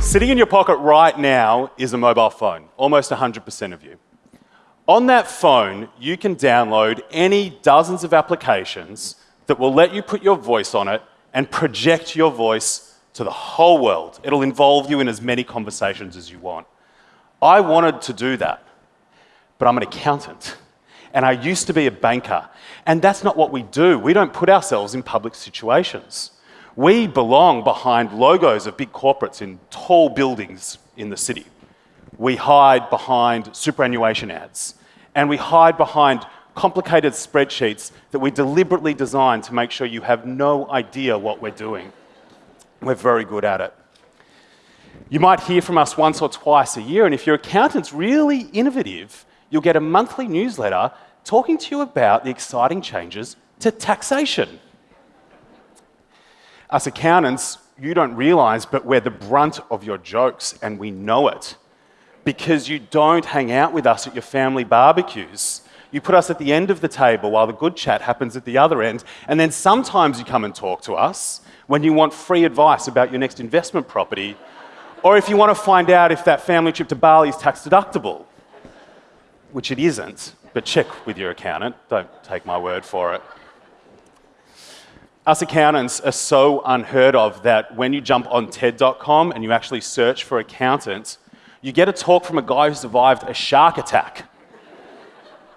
Sitting in your pocket right now is a mobile phone, almost 100% of you. On that phone, you can download any dozens of applications that will let you put your voice on it and project your voice to the whole world. It'll involve you in as many conversations as you want. I wanted to do that, but I'm an accountant and I used to be a banker. And that's not what we do. We don't put ourselves in public situations. We belong behind logos of big corporates in tall buildings in the city. We hide behind superannuation ads. And we hide behind complicated spreadsheets that we deliberately design to make sure you have no idea what we're doing. We're very good at it. You might hear from us once or twice a year, and if your accountant's really innovative, you'll get a monthly newsletter talking to you about the exciting changes to taxation. Us accountants, you don't realize, but we're the brunt of your jokes, and we know it. Because you don't hang out with us at your family barbecues. You put us at the end of the table while the good chat happens at the other end, and then sometimes you come and talk to us when you want free advice about your next investment property, or if you want to find out if that family trip to Bali is tax deductible, which it isn't, but check with your accountant, don't take my word for it. Us accountants are so unheard of that when you jump on TED.com and you actually search for accountants, you get a talk from a guy who survived a shark attack.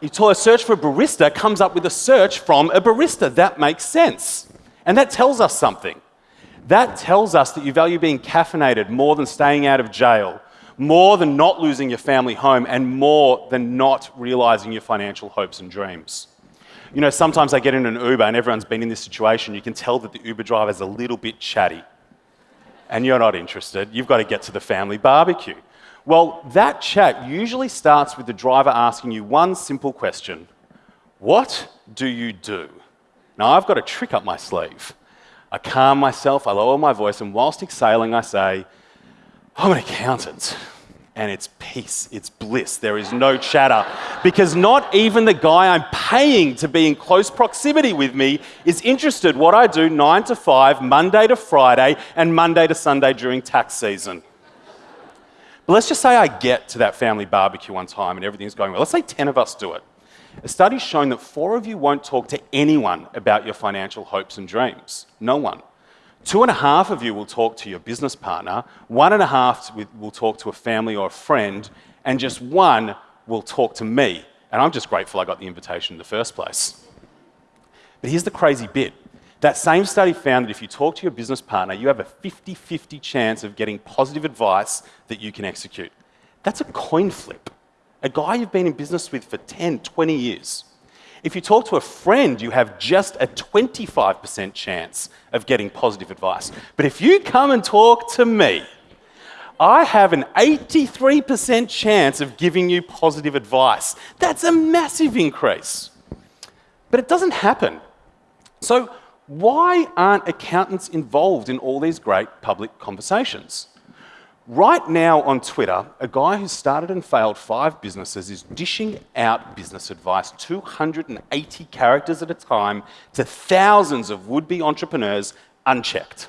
You a search for a barista comes up with a search from a barista. That makes sense. And that tells us something. That tells us that you value being caffeinated more than staying out of jail, more than not losing your family home, and more than not realizing your financial hopes and dreams. You know, sometimes I get in an Uber and everyone's been in this situation. You can tell that the Uber driver's a little bit chatty. And you're not interested. You've got to get to the family barbecue. Well, that chat usually starts with the driver asking you one simple question What do you do? Now, I've got a trick up my sleeve. I calm myself, I lower my voice, and whilst exhaling, I say, I'm an accountant. And it's peace, it's bliss. There is no chatter. Because not even the guy I'm paying to be in close proximity with me is interested what I do 9 to 5, Monday to Friday, and Monday to Sunday during tax season. But let's just say I get to that family barbecue one time and everything's going well. Let's say 10 of us do it. A study's shown that four of you won't talk to anyone about your financial hopes and dreams. No one. Two and a half of you will talk to your business partner, one and a half will talk to a family or a friend, and just one will talk to me. And I'm just grateful I got the invitation in the first place. But here's the crazy bit. That same study found that if you talk to your business partner, you have a 50 50 chance of getting positive advice that you can execute. That's a coin flip a guy you've been in business with for 10, 20 years. If you talk to a friend, you have just a 25% chance of getting positive advice. But if you come and talk to me, I have an 83% chance of giving you positive advice. That's a massive increase. But it doesn't happen. So, why aren't accountants involved in all these great public conversations? Right now on Twitter, a guy who started and failed five businesses is dishing out business advice, 280 characters at a time, to thousands of would be entrepreneurs unchecked.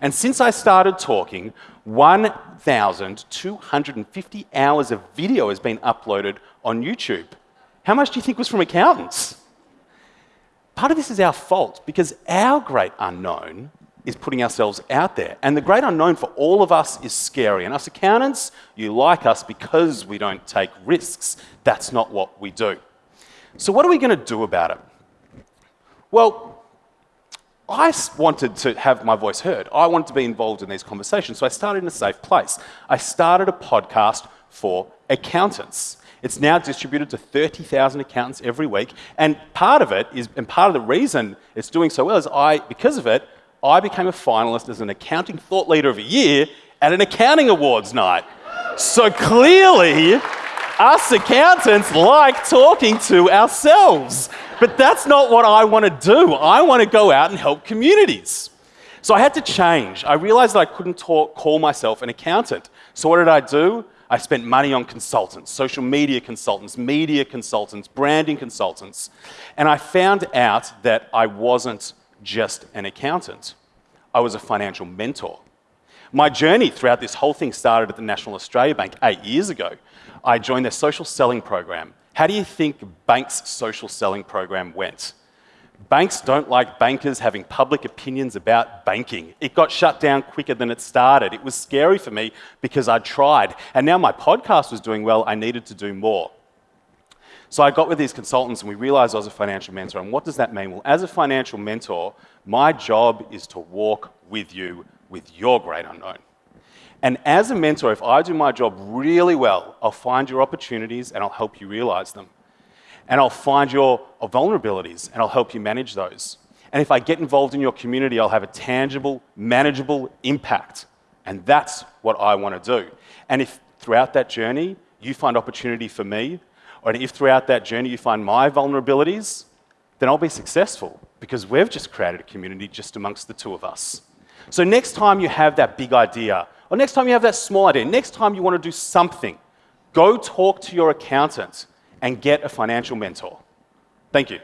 And since I started talking, 1,250 hours of video has been uploaded on YouTube. How much do you think was from accountants? Part of this is our fault because our great unknown is putting ourselves out there. And the great unknown for all of us is scary. And us accountants, you like us because we don't take risks. That's not what we do. So, what are we going to do about it? Well, I wanted to have my voice heard. I wanted to be involved in these conversations. So, I started in a safe place. I started a podcast for accountants. It's now distributed to 30,000 accountants every week. And part of it is, and part of the reason it's doing so well is I, because of it, I became a finalist as an accounting thought leader of a year at an accounting awards night. So clearly, us accountants like talking to ourselves. But that's not what I want to do. I want to go out and help communities. So I had to change. I realized that I couldn't talk, call myself an accountant. So what did I do? I spent money on consultants, social media consultants, media consultants, branding consultants. And I found out that I wasn't just an accountant. I was a financial mentor. My journey throughout this whole thing started at the National Australia Bank eight years ago. I joined their social selling program. How do you think Bank's social selling program went? Banks don't like bankers having public opinions about banking. It got shut down quicker than it started. It was scary for me because I tried. And now my podcast was doing well, I needed to do more. So I got with these consultants and we realized I was a financial mentor. And what does that mean? Well, as a financial mentor, my job is to walk with you with your great unknown. And as a mentor, if I do my job really well, I'll find your opportunities and I'll help you realize them. And I'll find your vulnerabilities and I'll help you manage those. And if I get involved in your community, I'll have a tangible, manageable impact. And that's what I want to do. And if throughout that journey you find opportunity for me, or if throughout that journey you find my vulnerabilities, then I'll be successful because we've just created a community just amongst the two of us. So next time you have that big idea, or next time you have that small idea, next time you want to do something, go talk to your accountant and get a financial mentor. Thank you.